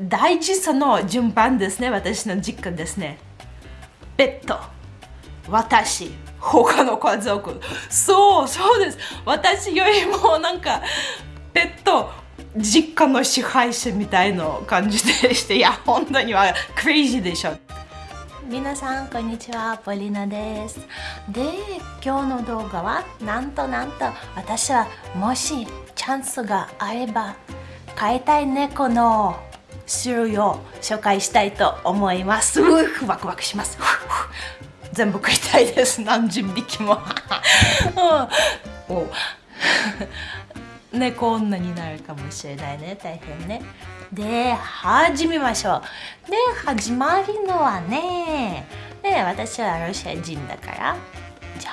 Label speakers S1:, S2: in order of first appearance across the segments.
S1: 大事さの順番ですね私の実家ですね。ペット。私。他の家族。そうそうです。私よりもなんかペット。実家の支配者みたいな感じでして。いや本当にはクレイジーでしょ。
S2: 皆さんこんにちは。ポリナです。で今日の動画はなんとなんと私はもしチャンスがあれば飼いたい猫の種類を紹介したいと思います。ワクワクします。
S1: 全部食いたいです。何十匹も。猫女になるかもしれないね。大変ね。
S2: で始めましょう。で始まりのはね。で私はロシア人だから。じゃ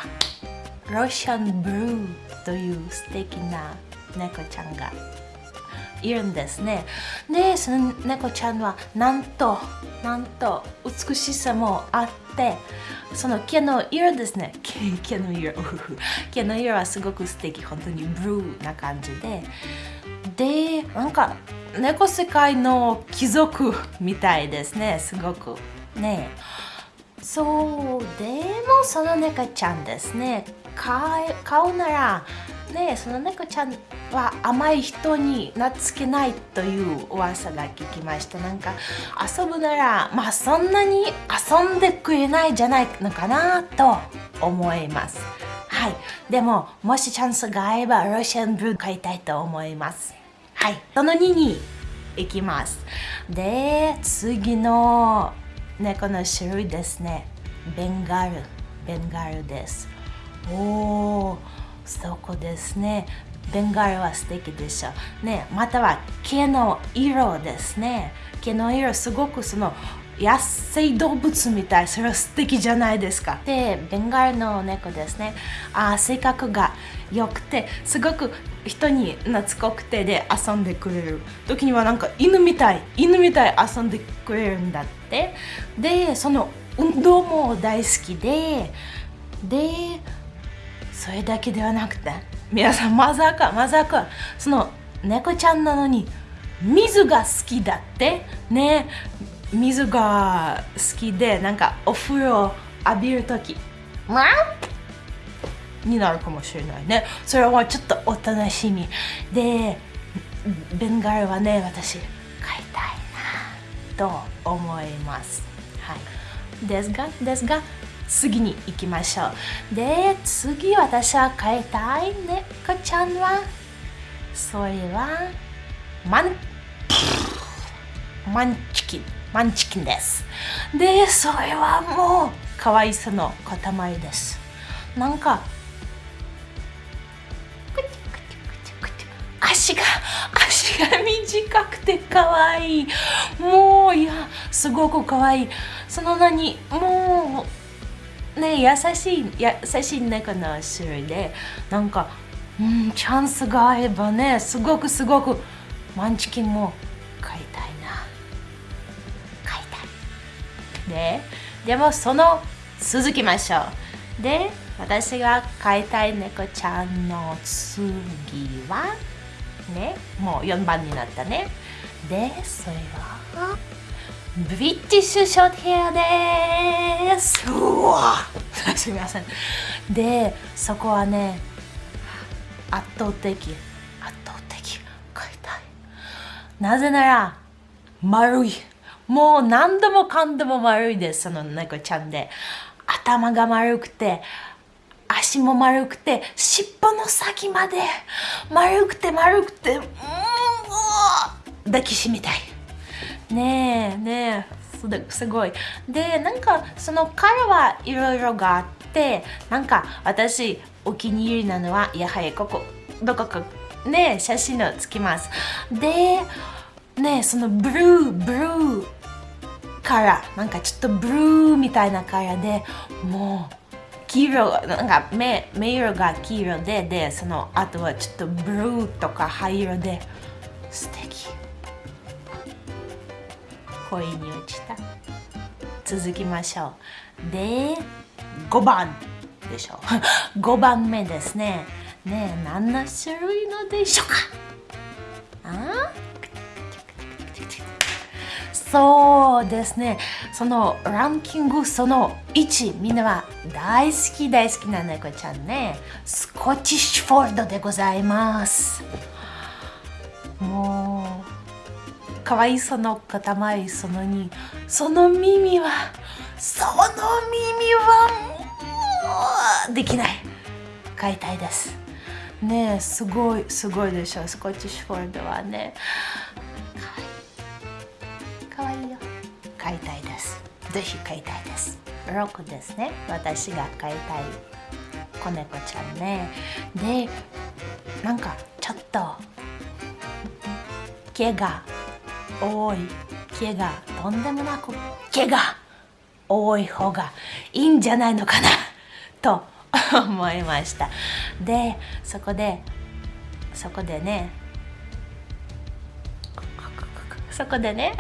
S2: あロシアンブルーという素敵な猫ちゃんがいるんですね。でその猫ちゃんはなんとなんと美しさもあってその毛の色ですね。毛の色。毛の色はすごく素敵。本当にブルーな感じで。でなんか猫世界の貴族みたいですね。すごく。ね。そう。でもその猫ちゃんですね。顔ならねその猫ちゃんは甘い人に懐けないという噂が聞きました。なんか遊ぶならまあそんなに遊んでくれないじゃないのかなと思います。はい。でももしチャンスがあればロシアンブルー買いたいと思います。はい。その2に行きます。で次の猫の種類ですね。ベンガル。ベンガルです。おおそこですね。ベンガルは素敵でしょ。ねまたは毛の色ですね。毛の色すごくその野生動物みたい。それは素敵じゃないですか。でベンガルの猫ですね。あ性格が良くてすごく人に懐っこくてで遊んでくれる。時にはなんか犬みたい犬みたい遊んでくれるんだって。でその運動も大好きで。でそれだけではなくて皆さんまさかまさかその猫ちゃんなのに水が好きだってね水が好きでなんかお風呂浴びる時になるかもしれないね。それはちょっとお楽しみ。でベンガルはね私飼いたいなと思います。はい。ですがですが次に行きましょう。で次私は飼いたい猫ちゃんは？それは？マンマンチキン。マンチキンです。でそれはもう可愛さの塊です。なんか足が足が短くて可愛い。もういやすごく可愛い。その名にもうね優しい優しい猫の種類でなんかうんチャンスがあればねすごくすごくマンチキンも飼いたいな。飼いたい。ででもその続きましょう。で私が飼いたい猫ちゃんの次はねもう4番になったね。でそれは？ブリティッシュショートヘアです。うわ。すみません。でそこはね圧倒的圧倒的買いたい。なぜなら丸い。もう何度もかんでも丸いです。その猫ちゃんで。頭が丸くて足も丸くて尻尾の先まで丸くて丸くてうん抱きしめたいねえねえ。すごい。でなんかその彼はいろいろがあってなんか私お気に入りなのはやはりここどこかね写真をつきます。でねそのブルーブルーからなんかちょっとブルーみたいなカラーでもう黄色なんか目目色が黄色ででその後はちょっとブルーとか灰色で素敵。恋に落ちた続きましょうで5番でしょ5 番目ですねねえ何の種類のでしょうかあ？そうですね。そのランキングその1、みんなは大好き大好きな猫ちゃんね。スコティッシュフォールドでございます。もう、かわいさの塊その2。その耳は、その耳は、できない。飼いたいです。ねえ、すごい、すごいでしょ。スコティッシフォールドはね。かわいいかわいいよ。飼いたいです。ぜひ飼いたいです。6ですね。私が飼いたい子猫ちゃんね。で、なんかちょっと毛が多い。毛がとんでもなく毛が多い方がいいんじゃないのかなと思いました。で、そこで、そこでね、そこでね、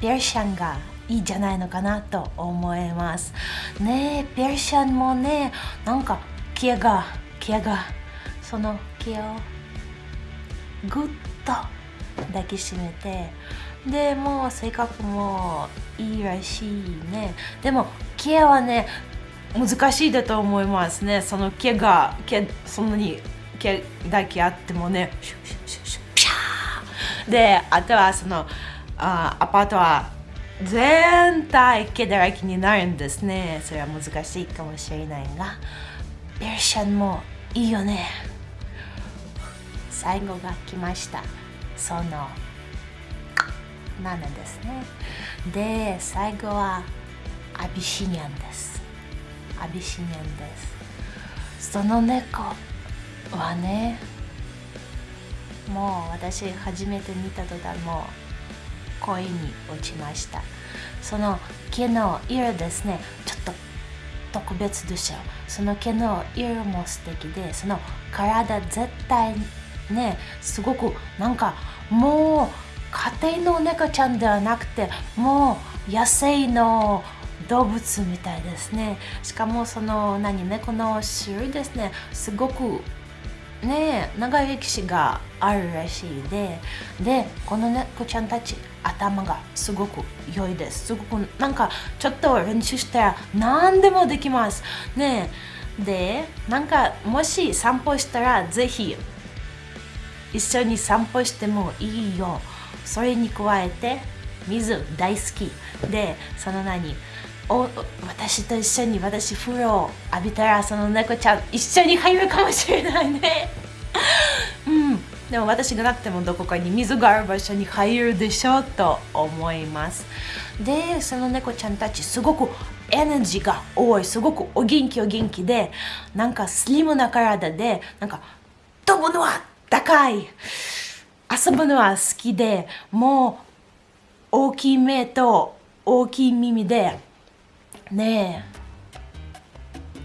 S2: ペルシャンがいいんじゃないのかなと思います。ねえ、ペルシャンもね、なんか毛が、毛が、その毛をぐっと抱きしめて、でもう性格もいいらしいね。でも毛はね、難しいだと思いますね。その毛が、毛そんなに毛だけあってもね、シュシュシュシュピャーで、あとはそのあアパートは全体毛だらけになるんですね。それは難しいかもしれないが、ペルシャンもいいよね。最後が来ました。その7ですね。で、最後はアビシニアンです。アビシニアンです。その猫はね、もう私初めて見た途端もう恋に落ちました。その毛の色ですね、ちょっと特別でしょ。その毛の色も素敵で、その体絶対ね、すごくなんかもう家庭の猫ちゃんではなくて、もう野生の動物みたいですね。しかもその何猫の種類ですね、すごくね長い歴史があるらしいで、で、この猫ちゃんたち頭がすごく良いです。すごくなんかちょっと練習したら何でもできます。ねで、なんかもし散歩したらぜひ一緒に散歩してもいいよ。それに加えて水大好きで、その何お私と一緒に私風呂を浴びたらその猫ちゃん一緒に入るかもしれないね。うん、でも私がなくてもどこかに水がある場所に入るでしょうと思います。で、その猫ちゃんたちすごくエネルギーが多い、すごくお元気お元気で、なんかスリムな体で、なんか飛ぶのは高い、遊ぶのは好きで、もう大きい目と大きい耳で、ね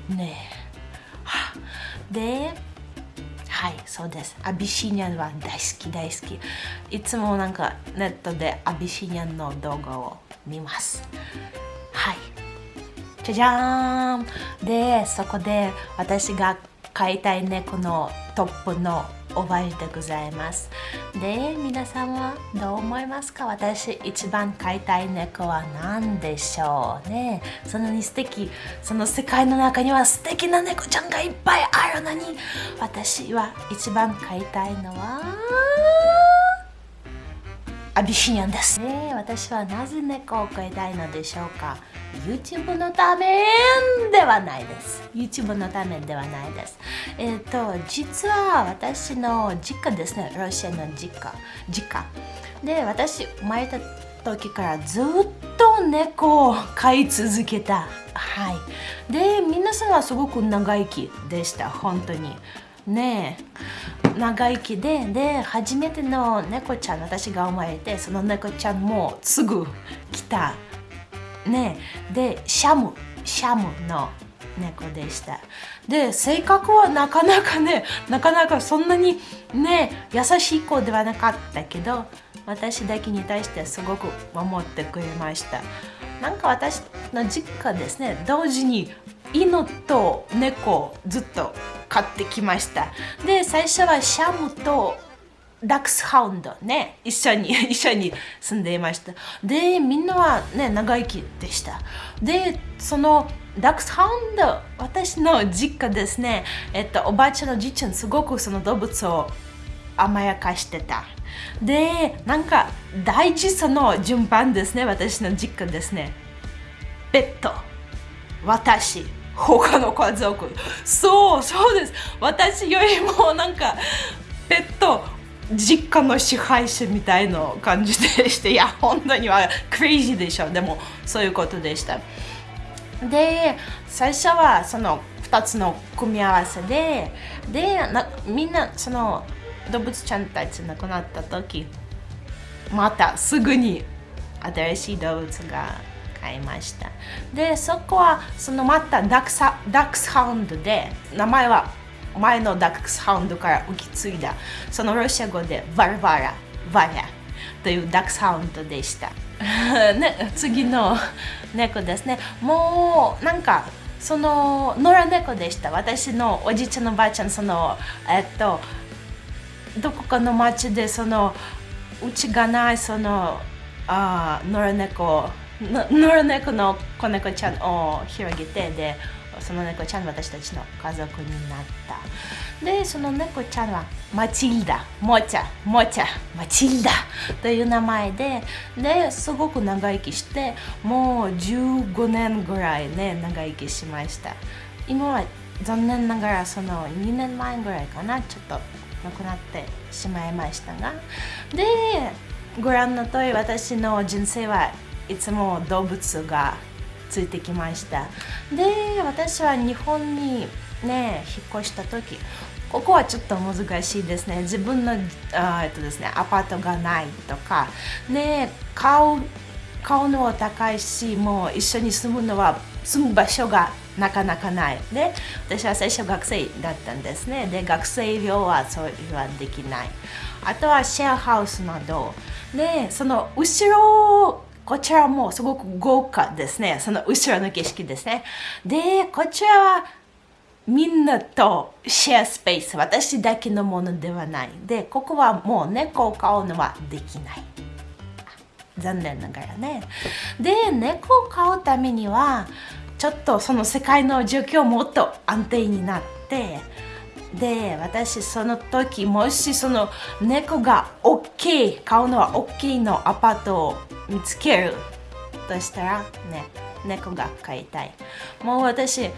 S2: え、ねえ、で、はい、そうです。アビシニアンは大好き大好き。いつもなんかネットでアビシニアンの動画を見ます。はい。じゃじゃーんで、そこで私が飼いたい猫のトップの覚えてございます。で、皆さんはどう思いますか？私一番飼いたい猫は何でしょうね？そんなに素敵、その世界の中には素敵な猫ちゃんがいっぱいあるのに私は一番飼いたいのはアビシニアンです。ね私はなぜ猫を飼いたいのでしょうか？YouTube のためではないです。YouTube のためではないです。えっ、と、実は私の実家ですね、ロシアの実家。実家。で、私、生まれた時からずっと猫を飼い続けた。はい。で、皆さんはすごく長生きでした、本当に。ね長生きでで初めての猫ちゃん私が生まれてその猫ちゃんもすぐ来た。ねでシャム。シャムの猫でした。で性格はなかなかねなかなかそんなにね優しい子ではなかったけど私だけに対してすごく守ってくれました。なんか私の実家ですね同時に犬と猫ずっと飼ってきました。で最初はシャムと
S1: ダックスハウンドね一緒に 一緒に住んでいました。でみんなはね長生きでした。でそのダックスハウンド私の実家ですね。えっとおばあちゃんのじいちゃんすごくその動物を甘やかしてた。でなんか大事その順番ですね私の実家ですね。ペット。私。他の家族。そうそうです。私よりもなんかペット実家の支配者みたいな感じでしていや本当にはクレイジーでしょでもそういうことでした。で最初はその2つの組み合わせででなみんなその動物ちゃんたち亡くなった時またすぐに新しい動物が買いました。でそこはそのまたダックスダックスハウンドで名前は前のダックスハウンドから受け継いだそのロシア語でバルバラバラというダックスハウンドでした。ね、次の 猫ですね。もうなんかその野良猫でした。私のおじいちゃんのばあちゃんそのえっとどこかの町でそのうちがないそのあ野良猫野良猫の子猫ちゃんを広げてでその猫ちゃん私たちの家族になった。でその猫ちゃんはマチルダ。モチャ。モチャ。マチルダ。という名前でですごく長生きしてもう15年ぐらいね長生きしました。今は残念ながらその2年前ぐらいかなちょっと亡くなってしまいましたが。でご覧の通り私の人生はいつも動物がついてきました。で私は日本にね引っ越した時ここはちょっと難しいですね。自分のあえっとですねアパートがないとか。ね買う買うのは高いしもう一緒に住むのは住む場所がなかなかない。で私は最初学生だったんですね。で学生寮はそれはできない。あとはシェアハウスなど。でその後ろこちらはもうすごく豪華ですね。その後ろの景色ですね。で、こちらはみんなとシェアスペース。私だけのものではない。で、ここはもう猫を飼うのはできない。残念ながらね。で、猫を飼うためには、ちょっとその世界の状況もっと安定になって、で私その時もしその猫が大きい買うのは大きいのアパートを見つけるとしたらね猫が飼いたい。もう私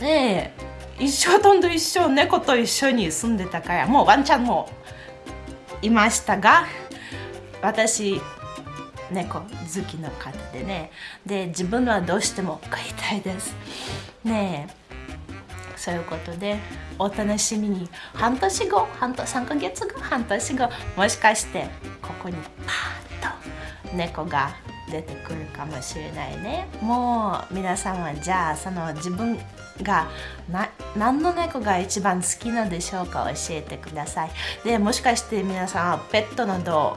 S1: ね一生とんと一生猫と一緒に住んでたからもうワンちゃんもいましたが私猫好きの方でね。で自分はどうしても飼いたいです。ねえ。そういうことでお楽しみに。半年後半年3ヶ月後半年後もしかしてここにパーッと猫が出てくるかもしれないね。もう皆さんはじゃあその自分がな何の猫が一番好きなんでしょうか教えてください。でもしかして皆さんはペットなど